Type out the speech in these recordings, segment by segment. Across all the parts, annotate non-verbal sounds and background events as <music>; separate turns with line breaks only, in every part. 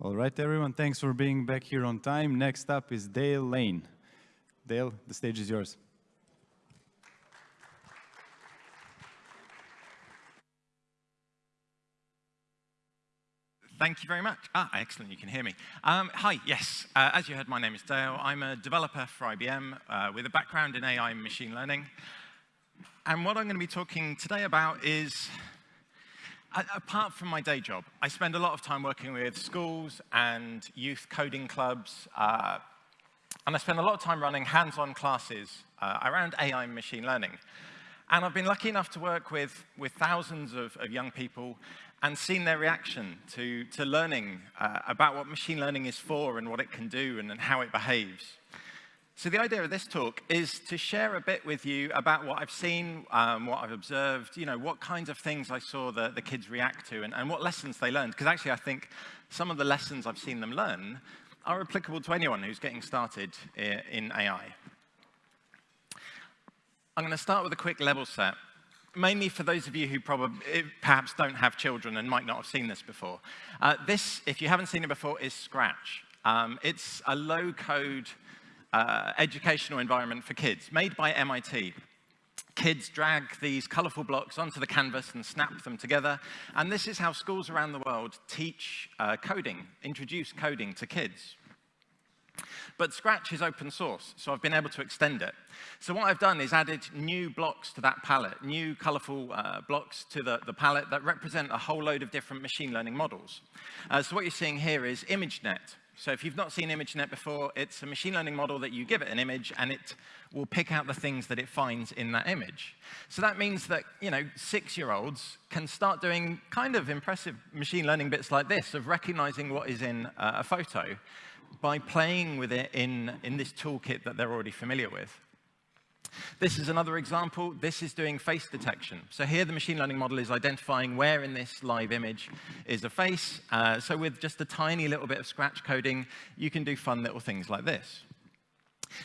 All right, everyone, thanks for being back here on time. Next up is Dale Lane. Dale, the stage is yours.
Thank you very much. Ah, excellent, you can hear me. Um, hi, yes, uh, as you heard, my name is Dale. I'm a developer for IBM uh, with a background in AI and machine learning. And what I'm going to be talking today about is apart from my day job, I spend a lot of time working with schools and youth coding clubs, uh, and I spend a lot of time running hands-on classes uh, around AI and machine learning. And I've been lucky enough to work with, with thousands of, of young people and seen their reaction to, to learning uh, about what machine learning is for and what it can do and, and how it behaves. So the idea of this talk is to share a bit with you about what I've seen, um, what I've observed, you know, what kinds of things I saw the, the kids react to and, and what lessons they learned. Because actually I think some of the lessons I've seen them learn are applicable to anyone who's getting started in AI. I'm going to start with a quick level set, mainly for those of you who probably eh, perhaps don't have children and might not have seen this before. Uh, this, if you haven't seen it before, is Scratch. Um, it's a low-code uh, educational environment for kids, made by MIT. Kids drag these colorful blocks onto the canvas and snap them together. And this is how schools around the world teach uh, coding, introduce coding to kids. But Scratch is open source, so I've been able to extend it. So what I've done is added new blocks to that palette, new colorful uh, blocks to the, the palette that represent a whole load of different machine learning models. Uh, so what you're seeing here is ImageNet, so if you've not seen ImageNet before, it's a machine learning model that you give it an image and it will pick out the things that it finds in that image. So that means that, you know, six-year-olds can start doing kind of impressive machine learning bits like this of recognizing what is in uh, a photo by playing with it in, in this toolkit that they're already familiar with. This is another example. This is doing face detection. So here the machine learning model is identifying where in this live image is a face. Uh, so with just a tiny little bit of scratch coding, you can do fun little things like this.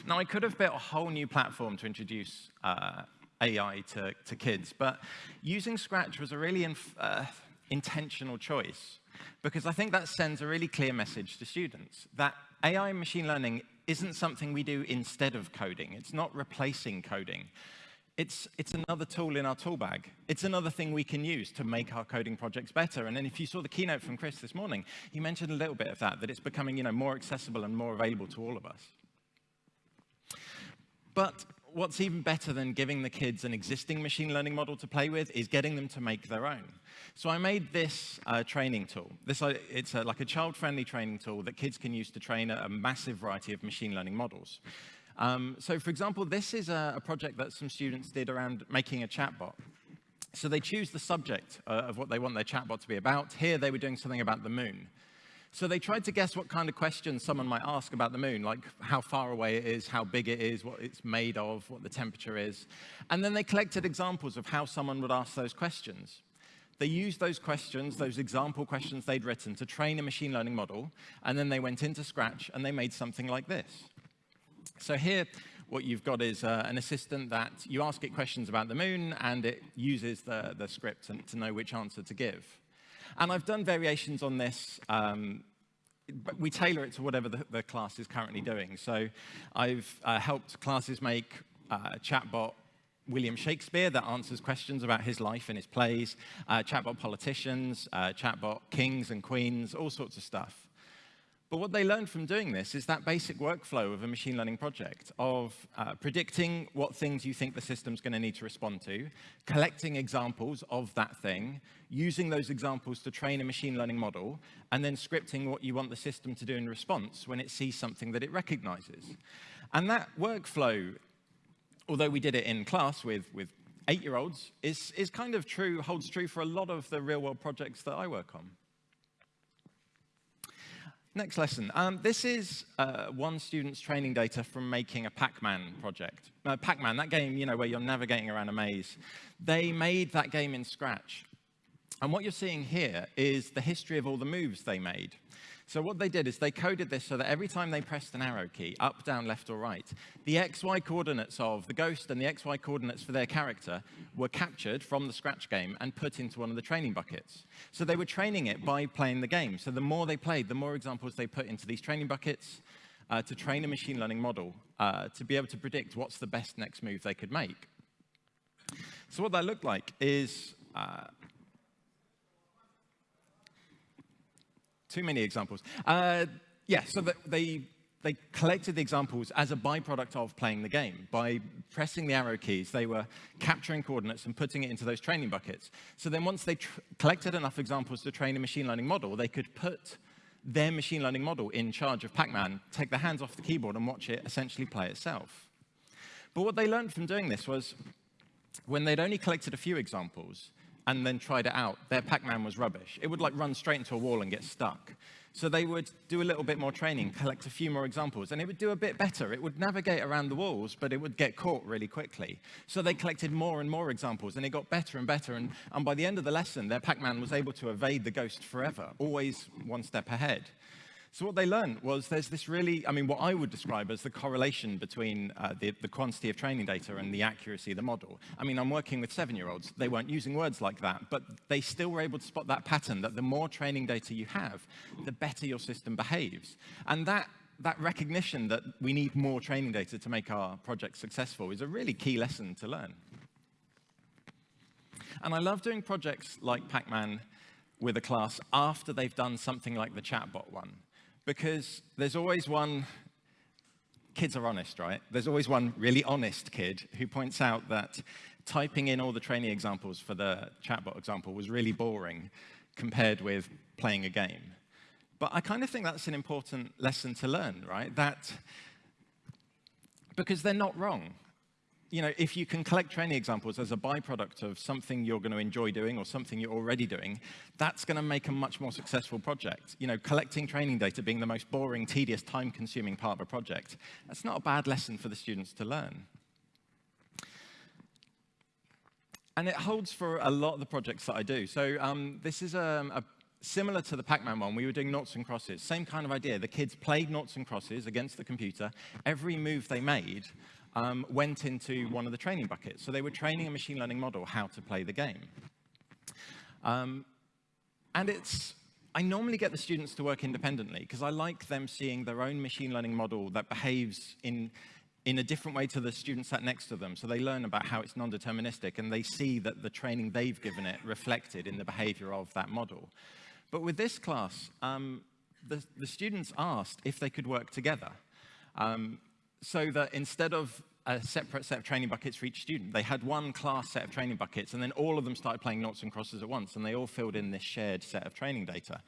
Now, I could have built a whole new platform to introduce uh, AI to, to kids, but using Scratch was a really uh, intentional choice because I think that sends a really clear message to students that AI and machine learning isn't something we do instead of coding. It's not replacing coding. It's, it's another tool in our tool bag. It's another thing we can use to make our coding projects better. And then if you saw the keynote from Chris this morning, he mentioned a little bit of that, that it's becoming you know, more accessible and more available to all of us. But what's even better than giving the kids an existing machine learning model to play with is getting them to make their own. So I made this uh, training tool. This, uh, it's a, like a child-friendly training tool that kids can use to train a, a massive variety of machine learning models. Um, so for example, this is a, a, project that some students did around making a chatbot. So they choose the subject uh, of what they want their chatbot to be about. Here they were doing something about the moon. So they tried to guess what kind of questions someone might ask about the moon, like how far away it is, how big it is, what it's made of, what the temperature is. And then they collected examples of how someone would ask those questions. They used those questions, those example questions they'd written, to train a machine learning model, and then they went into Scratch and they made something like this. So here, what you've got is uh, an assistant that you ask it questions about the moon, and it uses the, the script to, to know which answer to give. And I've done variations on this. Um, we tailor it to whatever the, the, class is currently doing. So I've uh, helped classes make uh, chatbot William Shakespeare that answers questions about his life and his plays, uh, chatbot politicians, uh, chatbot kings and queens, all sorts of stuff. But what they learned from doing this is that basic workflow of a machine learning project of uh, predicting what things you think the system's going to need to respond to, collecting examples of that thing, using those examples to train a machine learning model, and then scripting what you want the system to do in response when it sees something that it recognizes. And that workflow, although we did it in class with, with eight-year-olds, is, is kind of true, holds true for a lot of the real-world projects that I work on. Next lesson. Um, this is uh, one student's training data from making a Pac-Man project. Uh, Pac-Man, that game, you know, where you're navigating around a maze. They made that game in Scratch. And what you're seeing here is the history of all the moves they made. So what they did is they coded this so that every time they pressed an arrow key, up, down, left, or right, the XY coordinates of the ghost and the XY coordinates for their character were captured from the Scratch game and put into one of the training buckets. So they were training it by playing the game. So the more they played, the more examples they put into these training buckets uh, to train a machine learning model uh, to be able to predict what's the best next move they could make. So what that looked like is uh, too many examples. Uh, yeah, so the, they, they collected the examples as a byproduct of playing the game. By pressing the arrow keys, they were capturing coordinates and putting it into those training buckets. So then once they collected enough examples to train a machine learning model, they could put their machine learning model in charge of Pac-Man, take their hands off the keyboard and watch it essentially play itself. But what they learned from doing this was when they'd only collected a few examples, and then tried it out, their Pac-Man was rubbish. It would like run straight into a wall and get stuck. So they would do a little bit more training, collect a few more examples, and it would do a bit better. It would navigate around the walls, but it would get caught really quickly. So they collected more and more examples, and it got better and better. And, and by the end of the lesson, their Pac-Man was able to evade the ghost forever, always one step ahead. So what they learned was there's this really, I mean, what I would describe as the correlation between uh, the, the quantity of training data and the accuracy of the model. I mean, I'm working with seven-year-olds. They weren't using words like that, but they still were able to spot that pattern, that the more training data you have, the better your system behaves. And that that recognition that we need more training data to make our project successful is a really key lesson to learn. And I love doing projects like Pac-Man with a class after they've done something like the chatbot one because there's always one, kids are honest, right? There's always one really honest kid who points out that typing in all the training examples for the chatbot example was really boring compared with playing a game. But I kind of think that's an important lesson to learn, right? That because they're not wrong you know, if you can collect training examples as a byproduct of something you're going to enjoy doing or something you're already doing, that's going to make a much more successful project. You know, collecting training data being the most boring, tedious, time-consuming part of a project, that's not a bad lesson for the students to learn. And it holds for a lot of the projects that I do. So um, this is um, a similar to the Pac-Man one, we were doing noughts and crosses. Same kind of idea. The kids played noughts and crosses against the computer. Every move they made um, went into one of the training buckets. So they were training a machine learning model how to play the game. Um, and it's, I normally get the students to work independently because I like them seeing their own machine learning model that behaves in, in a different way to the students sat next to them. So they learn about how it's non-deterministic and they see that the training they've given it reflected in the behavior of that model. But with this class, um, the, the, students asked if they could work together. Um, so that instead of a separate set of training buckets for each student, they had one class set of training buckets, and then all of them started playing noughts and crosses at once, and they all filled in this shared set of training data.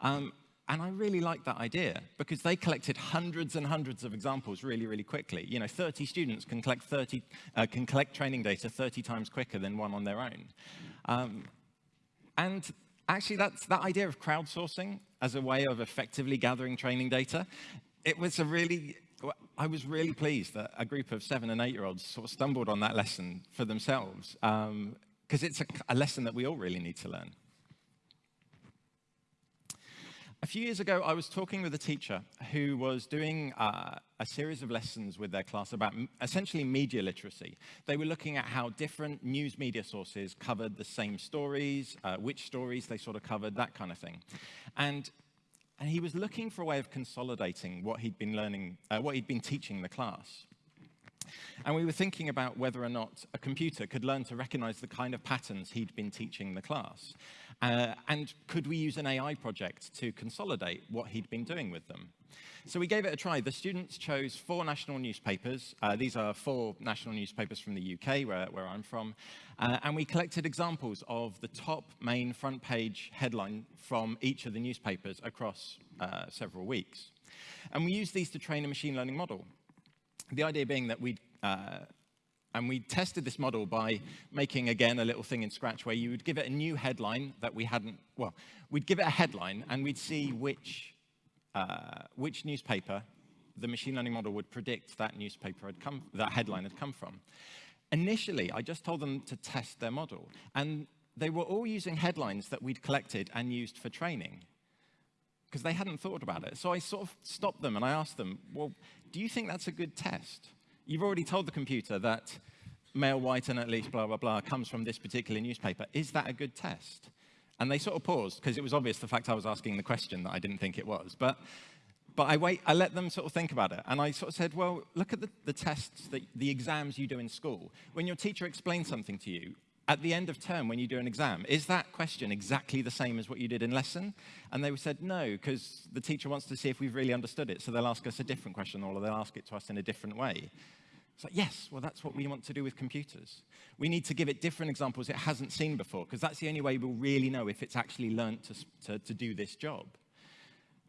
Um, and I really like that idea because they collected hundreds and hundreds of examples really, really quickly. You know, 30 students can collect 30, uh, can collect training data 30 times quicker than one on their own. Um, and actually, that's that idea of crowdsourcing as a way of effectively gathering training data. It was a really I was really pleased that a group of seven and eight-year-olds sort of stumbled on that lesson for themselves, because um, it's a, a lesson that we all really need to learn. A few years ago, I was talking with a teacher who was doing uh, a series of lessons with their class about essentially media literacy. They were looking at how different news media sources covered the same stories, uh, which stories they sort of covered, that kind of thing. And and he was looking for a way of consolidating what he'd been learning, uh, what he'd been teaching the class. And we were thinking about whether or not a computer could learn to recognize the kind of patterns he'd been teaching the class. Uh, and could we use an AI project to consolidate what he'd been doing with them? So we gave it a try. The students chose four national newspapers. Uh, these are four national newspapers from the UK, where, where I'm from. Uh, and we collected examples of the top main front page headline from each of the newspapers across uh, several weeks. And we used these to train a machine learning model. The idea being that we'd uh, and we tested this model by making, again, a little thing in Scratch where you would give it a new headline that we hadn't, well, we'd give it a headline and we'd see which, uh, which newspaper the machine learning model would predict that newspaper had come, that headline had come from. Initially, I just told them to test their model. And they were all using headlines that we'd collected and used for training because they hadn't thought about it. So I sort of stopped them and I asked them, well, do you think that's a good test? You've already told the computer that male white and at least blah, blah, blah comes from this particular newspaper. Is that a good test? And they sort of paused because it was obvious the fact I was asking the question that I didn't think it was. But, but I, wait, I let them sort of think about it. And I sort of said, well, look at the, the tests, that, the exams you do in school. When your teacher explains something to you, at the end of term when you do an exam, is that question exactly the same as what you did in lesson? And they said no, because the teacher wants to see if we've really understood it, so they'll ask us a different question or they'll ask it to us in a different way. It's like, yes, well, that's what we want to do with computers. We need to give it different examples it hasn't seen before, because that's the only way we'll really know if it's actually learned to, to, to do this job.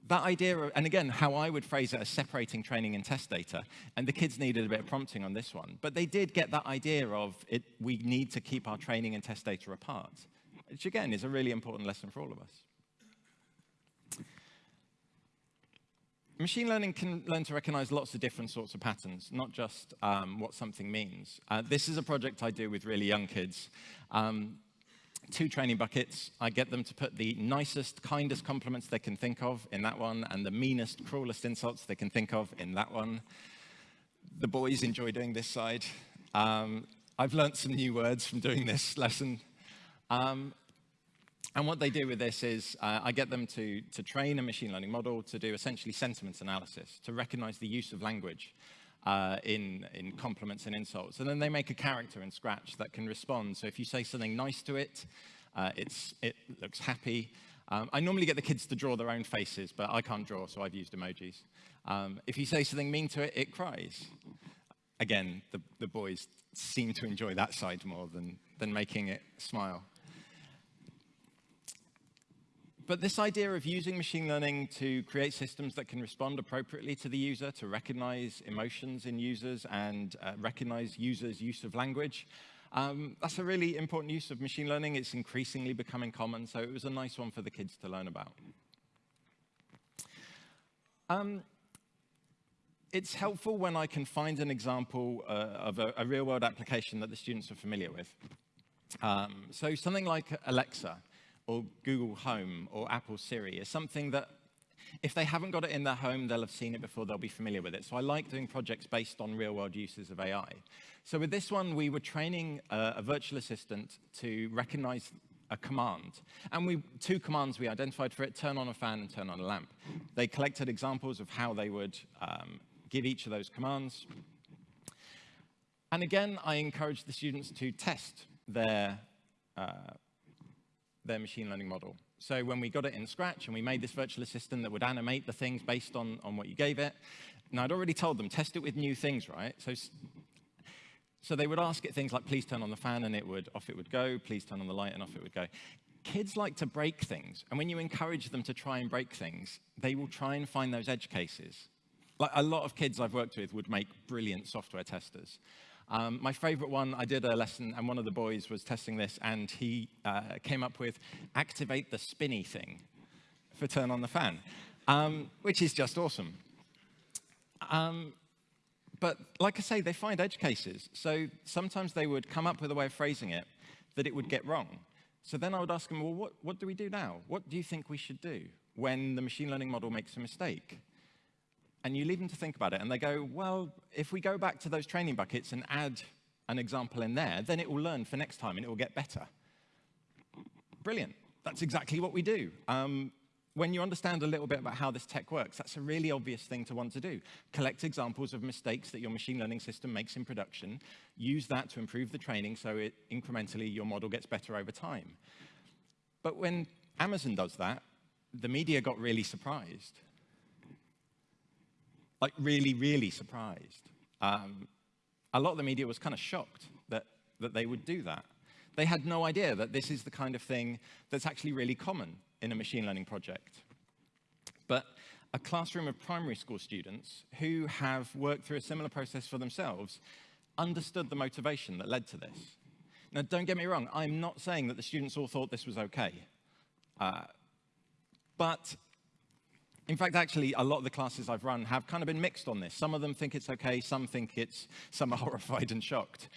That idea, and again, how I would phrase it as separating training and test data, and the kids needed a bit of prompting on this one, but they did get that idea of it, we need to keep our training and test data apart, which again is a really important lesson for all of us. Machine learning can learn to recognize lots of different sorts of patterns, not just um, what something means. Uh, this is a project I do with really young kids. Um, two training buckets. I get them to put the nicest, kindest compliments they can think of in that one, and the meanest, cruelest insults they can think of in that one. The boys enjoy doing this side. Um, I've learnt some new words from doing this lesson. Um, and what they do with this is uh, I get them to, to train a machine learning model to do essentially sentiment analysis, to recognize the use of language uh, in, in compliments and insults. And then they make a character in Scratch that can respond. So if you say something nice to it, uh, it looks happy. Um, I normally get the kids to draw their own faces, but I can't draw, so I've used emojis. Um, if you say something mean to it, it cries. Again, the, the boys seem to enjoy that side more than, than making it smile. But this idea of using machine learning to create systems that can respond appropriately to the user, to recognize emotions in users and uh, recognize users' use of language, um, that's a really important use of machine learning. It's increasingly becoming common, so it was a nice one for the kids to learn about. Um, it's helpful when I can find an example uh, of a, a real-world application that the students are familiar with. Um, so something like Alexa or Google Home or Apple Siri is something that if they haven't got it in their home, they'll have seen it before, they'll be familiar with it. So I like doing projects based on real-world uses of AI. So with this one, we were training a, a virtual assistant to recognize a command. And we, two commands we identified for it, turn on a fan and turn on a lamp. They collected examples of how they would um, give each of those commands. And again, I encouraged the students to test their uh, their machine learning model. So when we got it in Scratch and we made this virtual assistant that would animate the things based on, on what you gave it, and I'd already told them, test it with new things, right? So, so they would ask it things like, please turn on the fan, and it would, off it would go, please turn on the light, and off it would go. Kids like to break things, and when you encourage them to try and break things, they will try and find those edge cases. Like a lot of kids I've worked with would make brilliant software testers. Um, my favorite one, I did a lesson, and one of the boys was testing this, and he uh, came up with activate the spinny thing for turn on the fan, um, which is just awesome. Um, but like I say, they find edge cases. So sometimes they would come up with a way of phrasing it that it would get wrong. So then I would ask them, well, what, what do we do now? What do you think we should do when the machine learning model makes a mistake? And you leave them to think about it, and they go, well, if we go back to those training buckets and add an example in there, then it will learn for next time and it will get better. Brilliant. That's exactly what we do. Um, when you understand a little bit about how this tech works, that's a really obvious thing to want to do. Collect examples of mistakes that your machine learning system makes in production, use that to improve the training so it incrementally your model gets better over time. But when Amazon does that, the media got really surprised like really, really surprised. Um, a lot of the media was kind of shocked that, that they would do that. They had no idea that this is the kind of thing that's actually really common in a machine learning project. But a classroom of primary school students who have worked through a similar process for themselves understood the motivation that led to this. Now, don't get me wrong, I'm not saying that the students all thought this was okay. Uh, but in fact, actually, a lot of the classes I've run have kind of been mixed on this. Some of them think it's okay, some think it's, some are <laughs> horrified and shocked.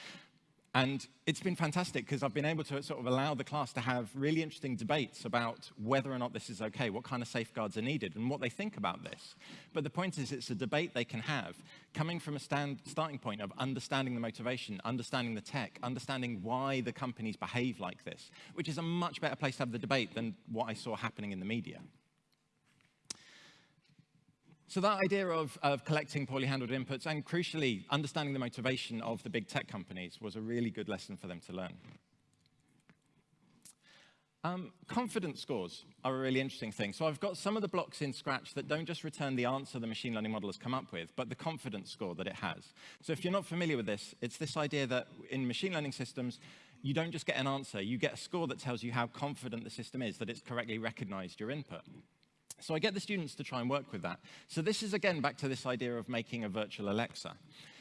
And it's been fantastic because I've been able to sort of allow the class to have really interesting debates about whether or not this is okay, what kind of safeguards are needed, and what they think about this. But the point is, it's a debate they can have coming from a stand, starting point of understanding the motivation, understanding the tech, understanding why the companies behave like this, which is a much better place to have the debate than what I saw happening in the media. So that idea of, of collecting poorly handled inputs and crucially understanding the motivation of the big tech companies was a really good lesson for them to learn. Um, confidence scores are a really interesting thing. So I've got some of the blocks in Scratch that don't just return the answer the machine learning model has come up with, but the confidence score that it has. So if you're not familiar with this, it's this idea that in machine learning systems, you don't just get an answer, you get a score that tells you how confident the system is that it's correctly recognized your input. So I get the students to try and work with that. So this is, again, back to this idea of making a virtual Alexa.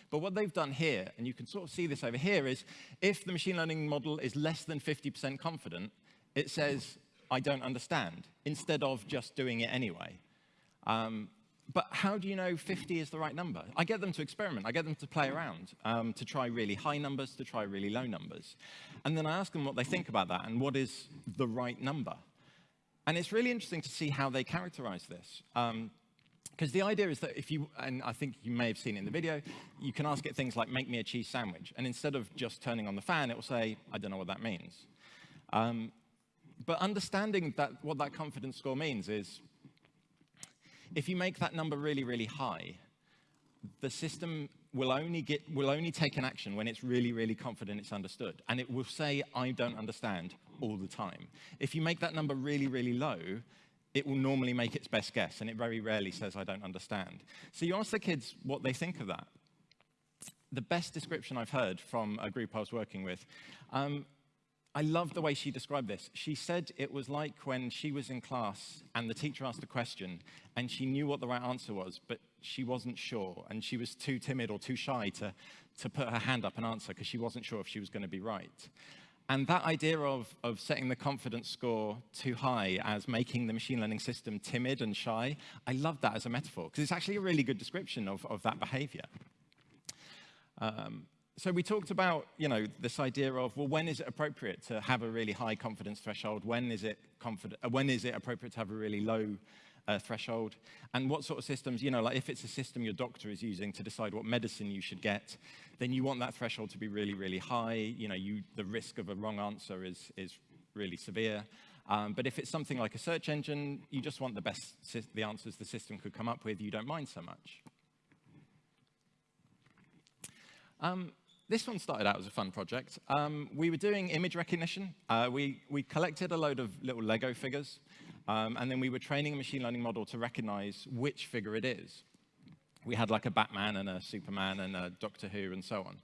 But what they've done here, and you can sort of see this over here, is if the machine learning model is less than 50% confident, it says, I don't understand, instead of just doing it anyway. Um, but how do you know 50 is the right number? I get them to experiment. I get them to play around, um, to try really high numbers, to try really low numbers. And then I ask them what they think about that and what is the right number. And it's really interesting to see how they characterize this. Um, because the idea is that if you, and I think you may have seen in the video, you can ask it things like, make me a cheese sandwich. And instead of just turning on the fan, it will say, I don't know what that means. Um, but understanding that what that confidence score means is, if you make that number really, really high, the system will only, get, will only take an action when it's really, really confident it's understood. And it will say, I don't understand, all the time. If you make that number really, really low, it will normally make its best guess, and it very rarely says, I don't understand. So you ask the kids what they think of that. The best description I've heard from a group I was working with, um, I love the way she described this. She said it was like when she was in class and the teacher asked a question and she knew what the right answer was, but she wasn't sure and she was too timid or too shy to, to put her hand up and answer because she wasn't sure if she was going to be right. And that idea of, of setting the confidence score too high as making the machine learning system timid and shy, I love that as a metaphor, because it's actually a really good description of, of that behavior. Um, so we talked about, you know, this idea of, well, when is it appropriate to have a really high confidence threshold? When is it, confident, when is it appropriate to have a really low uh, threshold? And what sort of systems, you know, like if it's a system your doctor is using to decide what medicine you should get, then you want that threshold to be really, really high. You know, you, the risk of a wrong answer is, is really severe. Um, but if it's something like a search engine, you just want the best, the answers the system could come up with, you don't mind so much. Um, this one started out as a fun project. Um, we were doing image recognition. Uh, we, we collected a load of little Lego figures, um, and then we were training a machine learning model to recognize which figure it is we had like a Batman and a Superman and a Doctor Who and so on.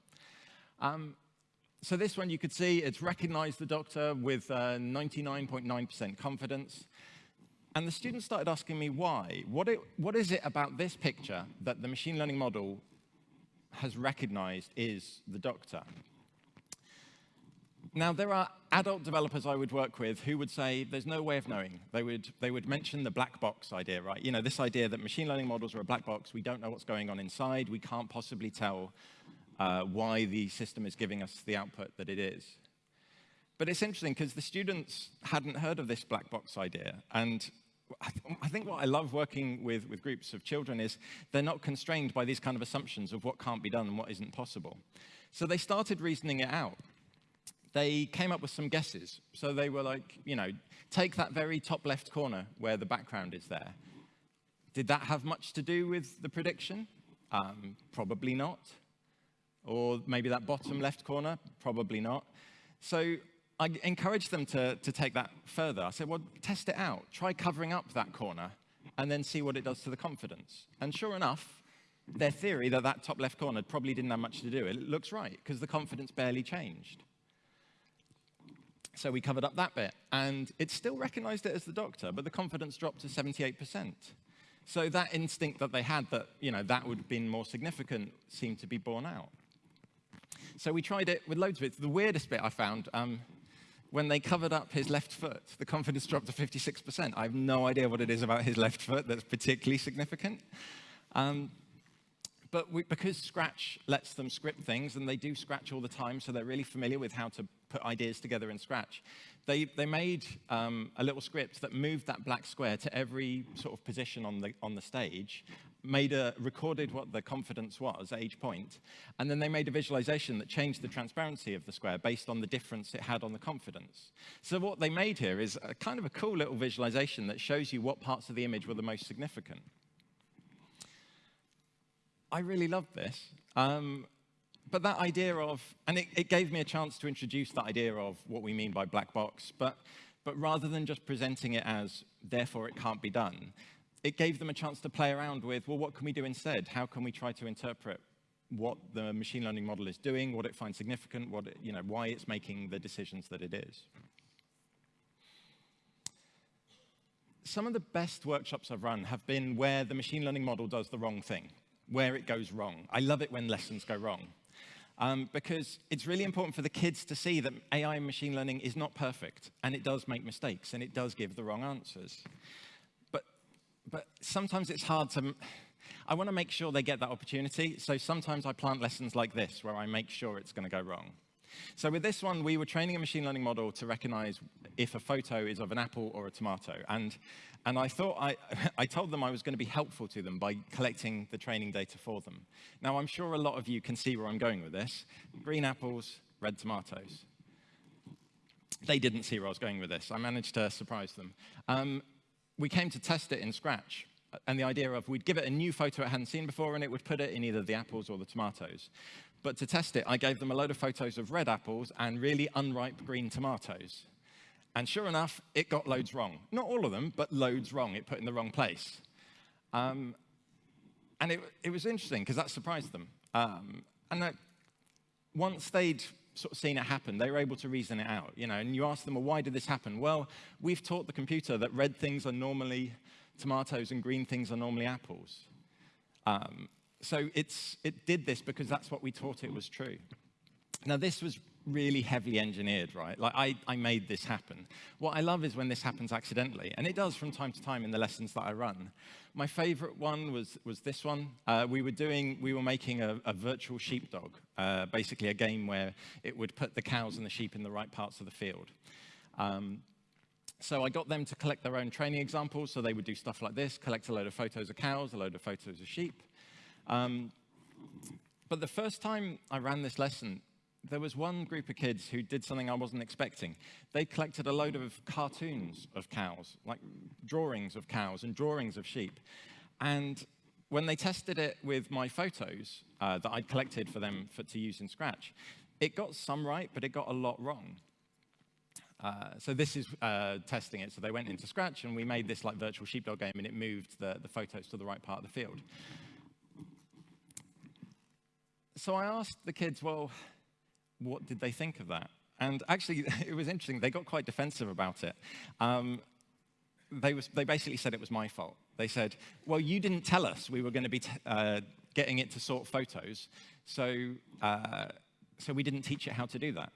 Um, so this one you could see it's recognized the doctor with 99.9% uh, confidence. And the students started asking me why. What, it, what is it about this picture that the machine learning model has recognized is the doctor? Now, there are adult developers I would work with who would say there's no way of knowing. They would, they would mention the black box idea, right? You know, this idea that machine learning models are a black box. We don't know what's going on inside. We can't possibly tell uh, why the system is giving us the output that it is. But it's interesting because the students hadn't heard of this black box idea. And I, th I, think what I love working with, with groups of children is they're not constrained by these kind of assumptions of what can't be done and what isn't possible. So they started reasoning it out they came up with some guesses. So they were like, you know, take that very top left corner where the background is there. Did that have much to do with the prediction? Um, probably not. Or maybe that bottom left corner? Probably not. So I encouraged them to, to take that further. I said, well, test it out. Try covering up that corner and then see what it does to the confidence. And sure enough, their theory that that top left corner probably didn't have much to do, it looks right, because the confidence barely changed. So we covered up that bit. And it still recognized it as the doctor, but the confidence dropped to 78%. So that instinct that they had that, you know, that would have been more significant seemed to be borne out. So we tried it with loads of it. The weirdest bit I found, um, when they covered up his left foot, the confidence dropped to 56%. I have no idea what it is about his left foot that's particularly significant. Um, but we, because Scratch lets them script things, and they do Scratch all the time, so they're really familiar with how to put ideas together in Scratch, they, they made um, a little script that moved that black square to every sort of position on the, on the stage, made a, recorded what the confidence was at each point, and then they made a visualization that changed the transparency of the square based on the difference it had on the confidence. So what they made here is a kind of a cool little visualization that shows you what parts of the image were the most significant. I really loved this. Um, but that idea of, and it, it, gave me a chance to introduce that idea of what we mean by black box, but, but rather than just presenting it as, therefore it can't be done, it gave them a chance to play around with, well, what can we do instead? How can we try to interpret what the machine learning model is doing, what it finds significant, what it, you know, why it's making the decisions that it is. Some of the best workshops I've run have been where the machine learning model does the wrong thing, where it goes wrong. I love it when lessons go wrong. Um, because it's really important for the kids to see that AI and machine learning is not perfect, and it does make mistakes, and it does give the wrong answers. But, but sometimes it's hard to, I want to make sure they get that opportunity, so sometimes I plant lessons like this, where I make sure it's going to go wrong. So with this one, we were training a machine learning model to recognize if a photo is of an apple or a tomato. And, and I thought I, <laughs> I told them I was going to be helpful to them by collecting the training data for them. Now, I'm sure a lot of you can see where I'm going with this. Green apples, red tomatoes. They didn't see where I was going with this. I managed to surprise them. Um, we came to test it in Scratch and the idea of we'd give it a new photo it hadn't seen before and it would put it in either the apples or the tomatoes. But to test it, I gave them a load of photos of red apples and really unripe green tomatoes. And sure enough, it got loads wrong. Not all of them, but loads wrong. It put in the wrong place. Um, and it, it, was interesting because that surprised them. Um, and that once they'd sort of seen it happen, they were able to reason it out. You know, and you ask them, well, why did this happen? Well, we've taught the computer that red things are normally tomatoes and green things are normally apples. Um, so it's, it did this because that's what we taught it was true. Now, this was really heavily engineered, right? Like, I, I made this happen. What I love is when this happens accidentally, and it does from time to time in the lessons that I run. My favorite one was, was this one. Uh, we were doing, we were making a, a virtual sheepdog, uh, basically a game where it would put the cows and the sheep in the right parts of the field. Um, so I got them to collect their own training examples, so they would do stuff like this, collect a load of photos of cows, a load of photos of sheep. Um, but the first time I ran this lesson, there was one group of kids who did something I wasn't expecting. They collected a load of cartoons of cows, like drawings of cows and drawings of sheep. And when they tested it with my photos uh, that I'd collected for them for, to use in Scratch, it got some right, but it got a lot wrong. Uh, so this is uh, testing it. So they went into Scratch, and we made this like virtual sheepdog game, and it moved the, the photos to the right part of the field. So I asked the kids, well, what did they think of that? And actually, <laughs> it was interesting. They got quite defensive about it. Um, they, was, they basically said it was my fault. They said, well, you didn't tell us we were going to be uh, getting it to sort photos, so, uh, so we didn't teach it how to do that.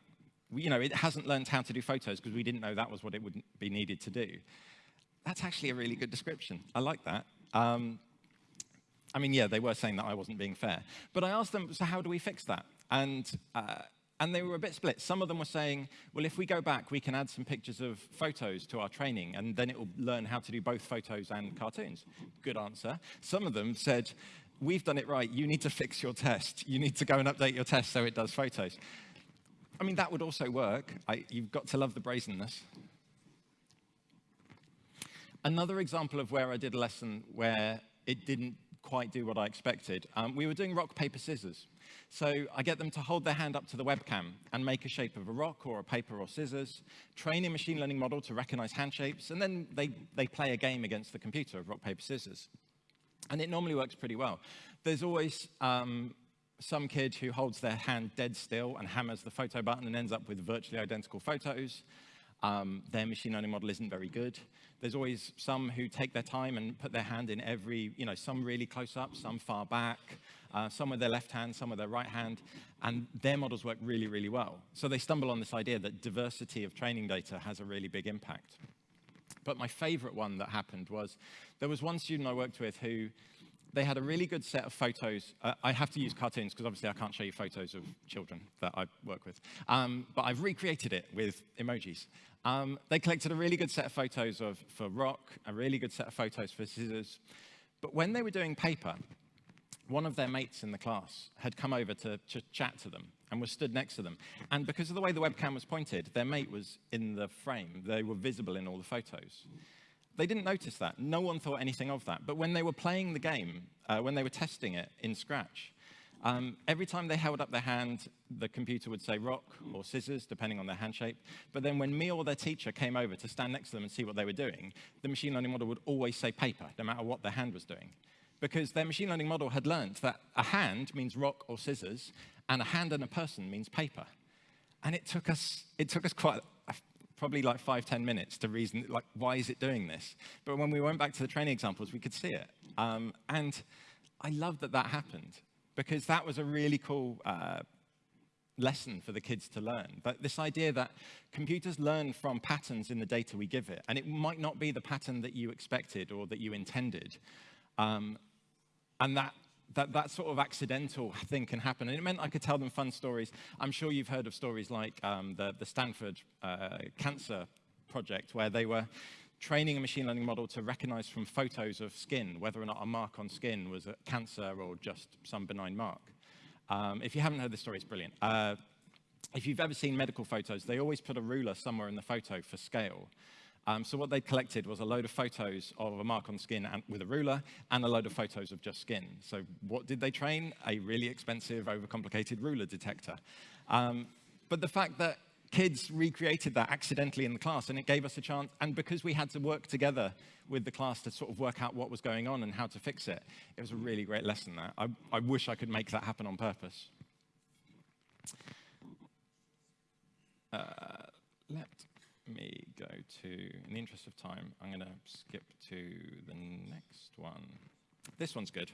We, you know, it hasn't learned how to do photos because we didn't know that was what it would be needed to do. That's actually a really good description. I like that. Um, I mean, yeah, they were saying that I wasn't being fair. But I asked them, so how do we fix that? And uh, and they were a bit split. Some of them were saying, well, if we go back, we can add some pictures of photos to our training, and then it will learn how to do both photos and cartoons. Good answer. Some of them said, we've done it right. You need to fix your test. You need to go and update your test so it does photos. I mean, that would also work. I, you've got to love the brazenness. Another example of where I did a lesson where it didn't quite do what I expected, um, we were doing rock, paper, scissors. So I get them to hold their hand up to the webcam and make a shape of a rock or a paper or scissors, train a machine learning model to recognize hand shapes, and then they, they play a game against the computer of rock, paper, scissors. And it normally works pretty well. There's always um, some kid who holds their hand dead still and hammers the photo button and ends up with virtually identical photos. Um, their machine learning model isn't very good. There's always some who take their time and put their hand in every, you know, some really close up, some far back, uh, some with their left hand, some with their right hand, and their models work really, really well. So they stumble on this idea that diversity of training data has a really big impact. But my favorite one that happened was there was one student I worked with who they had a really good set of photos. Uh, I have to use cartoons because obviously I can't show you photos of children that I work with. Um, but I've recreated it with emojis. Um, they collected a really good set of photos of, for rock, a really good set of photos for scissors. But when they were doing paper, one of their mates in the class had come over to, to chat to them and was stood next to them. And because of the way the webcam was pointed, their mate was in the frame. They were visible in all the photos. They didn't notice that. No one thought anything of that. But when they were playing the game, uh, when they were testing it in Scratch, um, every time they held up their hand, the computer would say rock or scissors, depending on their hand shape. But then when me or their teacher came over to stand next to them and see what they were doing, the machine learning model would always say paper, no matter what their hand was doing. Because their machine learning model had learned that a hand means rock or scissors, and a hand and a person means paper. And it took us, it took us quite probably like five, ten minutes to reason, like, why is it doing this? But when we went back to the training examples, we could see it. Um, and I love that that happened because that was a really cool uh, lesson for the kids to learn. But this idea that computers learn from patterns in the data we give it, and it might not be the pattern that you expected or that you intended. Um, and that that, that sort of accidental thing can happen. And it meant I could tell them fun stories. I'm sure you've heard of stories like um, the, the Stanford uh, Cancer Project, where they were training a machine learning model to recognize from photos of skin whether or not a mark on skin was a cancer or just some benign mark. Um, if you haven't heard this story, it's brilliant. Uh, if you've ever seen medical photos, they always put a ruler somewhere in the photo for scale. Um, so what they collected was a load of photos of a mark on skin and, with a ruler and a load of photos of just skin. So what did they train? A really expensive, overcomplicated ruler detector. Um, but the fact that kids recreated that accidentally in the class and it gave us a chance, and because we had to work together with the class to sort of work out what was going on and how to fix it, it was a really great lesson there. I, I wish I could make that happen on purpose. Uh, let me go to, in the interest of time, I'm going to skip to the next one. This one's good.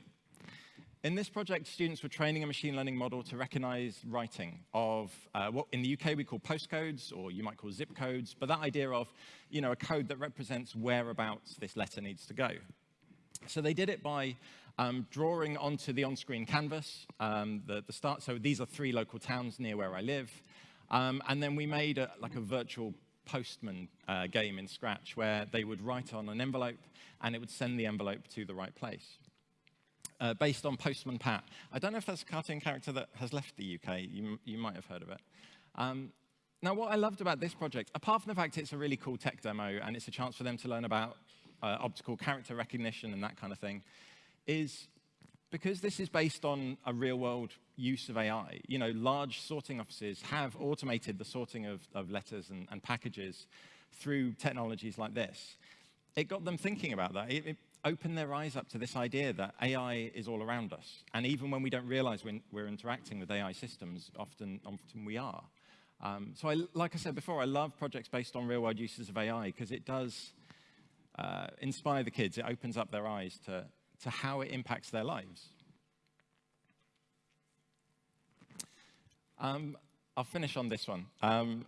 In this project, students were training a machine learning model to recognize writing of uh, what in the UK we call postcodes, or you might call zip codes, but that idea of, you know, a code that represents whereabouts this letter needs to go. So they did it by um, drawing onto the on-screen canvas um, the, the start. So these are three local towns near where I live. Um, and then we made a, like a virtual postman uh, game in Scratch where they would write on an envelope and it would send the envelope to the right place. Uh, based on Postman Pat. I don't know if that's a cartoon character that has left the UK. You, you might have heard of it. Um, now, what I loved about this project, apart from the fact it's a really cool tech demo and it's a chance for them to learn about uh, optical character recognition and that kind of thing, is because this is based on a real-world use of AI, you know, large sorting offices have automated the sorting of, of letters and, and, packages through technologies like this. It got them thinking about that. It, it, opened their eyes up to this idea that AI is all around us. And even when we don't realize when we're interacting with AI systems, often, often we are. Um, so I, like I said before, I love projects based on real-world uses of AI because it does uh, inspire the kids. It opens up their eyes to, to how it impacts their lives. Um, I'll finish on this one. Um,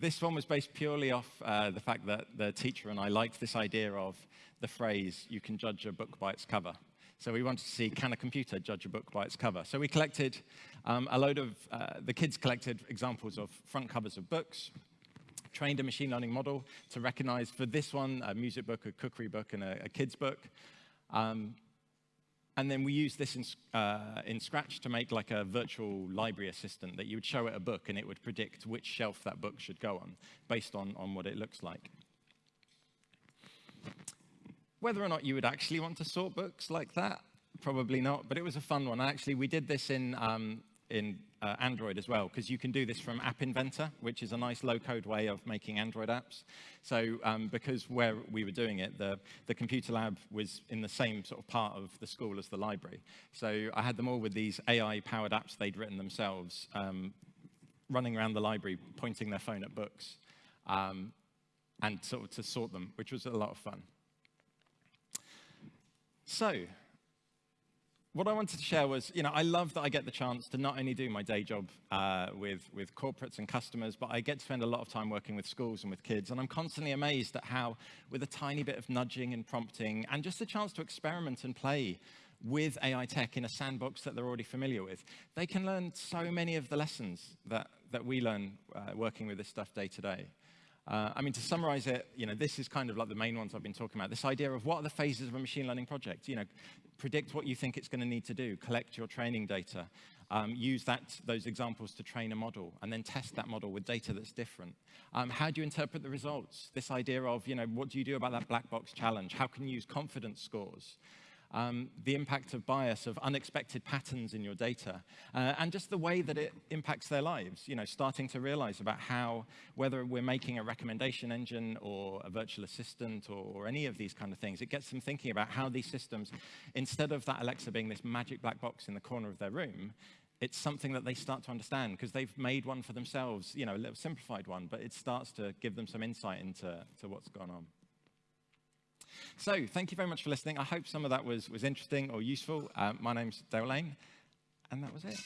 this one was based purely off uh, the fact that the teacher and I liked this idea of the phrase, you can judge a book by its cover. So we wanted to see, can a computer judge a book by its cover? So we collected um, a load of, uh, the kids collected examples of front covers of books, trained a machine learning model to recognize for this one, a music book, a cookery book, and a, a kid's book. Um, and then we use this in, uh, in Scratch to make like a virtual library assistant that you would show it a book and it would predict which shelf that book should go on based on, on what it looks like. Whether or not you would actually want to sort books like that, probably not, but it was a fun one. Actually, we did this in um, in uh, Android as well, because you can do this from App Inventor, which is a nice low-code way of making Android apps. So um, because where we were doing it, the, the computer lab was in the same sort of part of the school as the library. So I had them all with these AI-powered apps they'd written themselves, um, running around the library, pointing their phone at books, um, and sort of to sort them, which was a lot of fun. So what I wanted to share was, you know, I love that I get the chance to not only do my day job uh, with, with corporates and customers, but I get to spend a lot of time working with schools and with kids. And I'm constantly amazed at how, with a tiny bit of nudging and prompting, and just a chance to experiment and play with AI tech in a sandbox that they're already familiar with, they can learn so many of the lessons that, that we learn uh, working with this stuff day to day. Uh, I mean, to summarize it, you know, this is kind of like the main ones I've been talking about. This idea of what are the phases of a machine learning project? You know, predict what you think it's going to need to do, collect your training data, um, use that, those examples to train a model, and then test that model with data that's different. Um, how do you interpret the results? This idea of, you know, what do you do about that black box challenge? How can you use confidence scores? Um, the impact of bias, of unexpected patterns in your data, uh, and just the way that it impacts their lives. You know, starting to realize about how, whether we're making a recommendation engine or a virtual assistant or, or any of these kind of things, it gets them thinking about how these systems, instead of that Alexa being this magic black box in the corner of their room, it's something that they start to understand because they've made one for themselves, you know, a little simplified one, but it starts to give them some insight into to what's gone on. So thank you very much for listening. I hope some of that was, was interesting or useful. Uh, my name's Dale Lane, and that was it.